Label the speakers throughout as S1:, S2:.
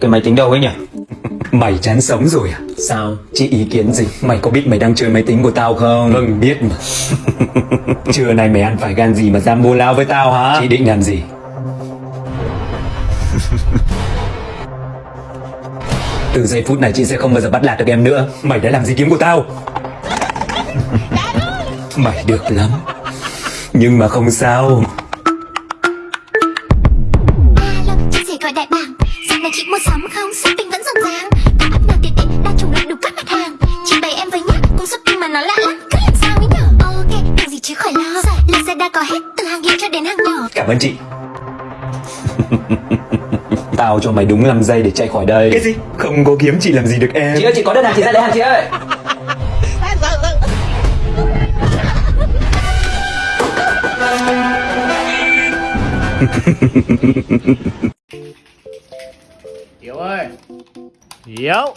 S1: Cái máy tính đâu ấy nhỉ? Mày chán sống rồi à? Sao? Chị ý kiến gì? Mày có biết mày đang chơi máy tính của tao không? Vâng biết mà. Trưa nay mày ăn phải gan gì mà dám bô lao với tao hả? Chị định làm gì? Từ giây phút này chị sẽ không bao giờ bắt nạt được em nữa. Mày đã làm gì kiếm của tao? Mày được lắm. Nhưng mà không sao
S2: Dạo này chị mua sắm không, shopping vẫn rộn ràng. Cả app nào tiện ích, đa chủng loại đủ các mặt hàng. Chị bày em với nhá, cùng shopping mà nó lạ lắm. Cứ làm sao ấy nhở? Ok, đừng gì chứ khỏi lo. Lazada có hết, từ hàng hiệu cho đến hàng nhỏ.
S1: Cảm ơn chị. Tao cho mày đúng 5 giây để chạy khỏi đây. Cái gì? Không có kiếm chị làm gì được em.
S3: Chị ơi chị có đơn hàng chị ra lấy hàng chị ơi
S4: Hiếu ơi. Hiếu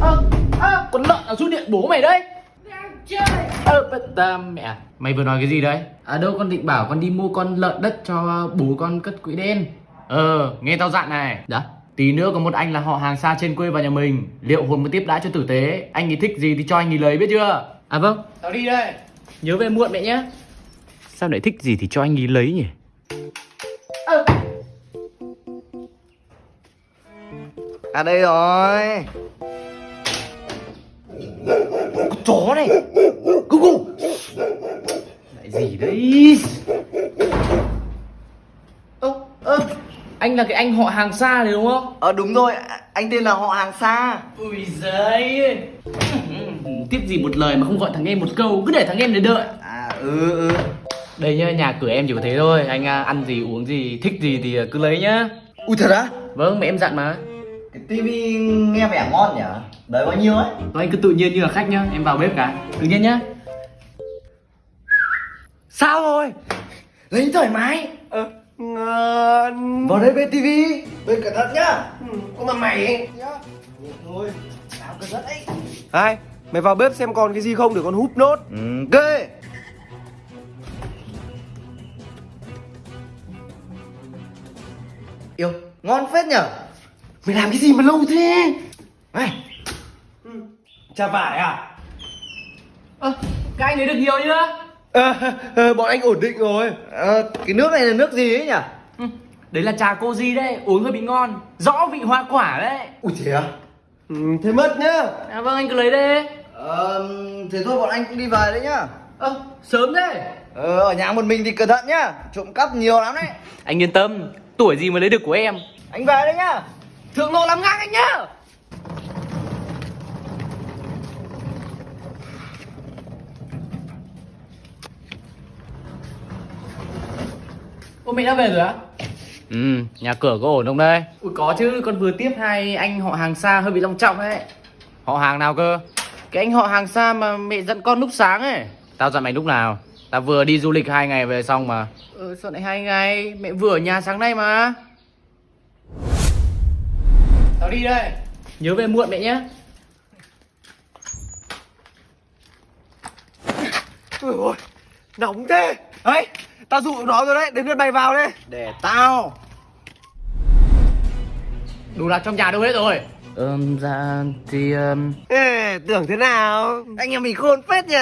S4: Ơ à, con lợn ở rút điện bố mày đấy. Đang chơi. Ơ bất tam mẹ. Mày vừa nói cái gì đấy? À đâu con định bảo con đi mua con lợn đất cho bố con cất quỹ đen. Ờ nghe tao dặn này. Đó Tí nữa có một anh là họ hàng xa trên quê vào nhà mình. Liệu hồn mới tiếp đãi cho tử tế? Anh ấy thích gì thì cho anh ấy lấy biết chưa? À vâng. Tao đi đây. Nhớ về muộn mẹ nhé. Sao lại thích gì thì cho anh ấy lấy nhỉ
S5: À đây rồi.
S4: Chó này. Gu gu Lại gì đấy? Ơ ơ Anh là cái anh họ hàng xa này đúng không?
S5: Ờ đúng rồi. Anh tên là họ hàng xa.
S4: Ui giời. Tiếp gì một lời mà không gọi thằng em một câu. Cứ để thằng em để đợi.
S5: À ừ ừ.
S4: Đây nhá nhà cửa em chỉ có thế thôi. Anh à, ăn gì uống gì thích gì thì cứ lấy nhá.
S5: Ui thật á?
S4: Vâng mẹ em dặn mà
S5: Cái tivi nghe vẻ ngon nhỉ? Đấy bao nhiêu ấy?
S4: Thôi anh cứ tự nhiên như là khách nhá Em vào bếp cả. Tự nhiên nhá. Sao rồi?
S5: Lấy thoải mái Ờ Ngon Vào đây bên tivi. Bên cẩn thận nhá. Ừ, Có mà mày nhá. Thôi. Sao cẩn thận ấy
S6: Hai, mày vào bếp xem còn cái gì không để con húp nốt.
S5: Ừ kê Yêu Ngon phết nhở
S6: Mày làm cái gì mà lâu thế?
S5: Này.
S6: Chà vải à?
S4: Ơ các anh lấy được nhiều chưa?
S6: À, à, Bọn anh ổn định rồi.
S5: Ờ Cái nước này là nước gì ấy nhỉ?
S4: Ừ, Đấy là trà cô di đấy, uống hơi bị ngon. Rõ vị hoa quả đấy.
S5: Ui thế à
S6: ừ, Thế mất nhá.
S4: À vâng anh cứ lấy đi.
S5: Ờ Thế thôi bọn anh cũng đi về đấy nhá.
S4: Ơ, sớm thế.
S5: Ờ ở nhà một mình thì cẩn thận nhá. Trộm cắp nhiều lắm đấy.
S4: Anh yên tâm, tuổi gì mà lấy được của em.
S5: Anh về đấy nhá
S4: Thượng lộ làm ngang anh nhá Ô mẹ đã về rồi á? Ừ, nhà cửa có ổn không đây? Ui có chứ, con vừa tiếp hai anh họ hàng xa hơi bị long trọng đấy Họ hàng nào cơ? Cái anh họ hàng xa mà mẹ dẫn con lúc sáng ấy Tao dặn mày lúc nào? Tao vừa đi du lịch hai ngày về xong mà Ừ sao lại hai ngày? Mẹ vừa ở nhà sáng nay mà Tao đi đây. Nhớ về muộn mẹ nhé
S6: Ôi ôi, nóng thế. Đấy, tao dụ nó rồi đấy, đến lượt mày vào đây.
S5: Để tao.
S4: Đồ đạc trong nhà đâu hết rồi? Ừm, dạ thì... Um...
S6: Ê, tưởng thế nào?
S5: Anh em mình khôn phết nhỉ